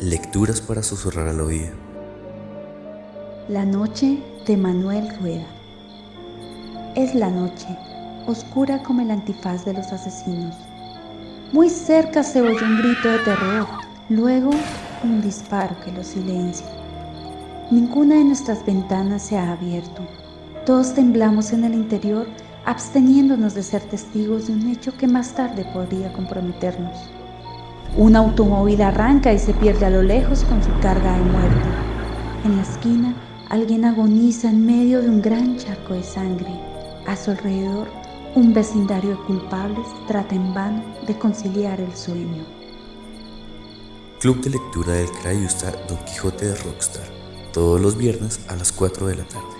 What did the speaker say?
Lecturas para susurrar al oído. La noche de Manuel Rueda. Es la noche, oscura como el antifaz de los asesinos. Muy cerca se oye un grito de terror, luego un disparo que lo silencia. Ninguna de nuestras ventanas se ha abierto. Todos temblamos en el interior, absteniéndonos de ser testigos de un hecho que más tarde podría comprometernos. Un automóvil arranca y se pierde a lo lejos con su carga de muerte. En la esquina, alguien agoniza en medio de un gran charco de sangre. A su alrededor, un vecindario de culpables trata en vano de conciliar el sueño. Club de lectura del Crayusta Don Quijote de Rockstar, todos los viernes a las 4 de la tarde.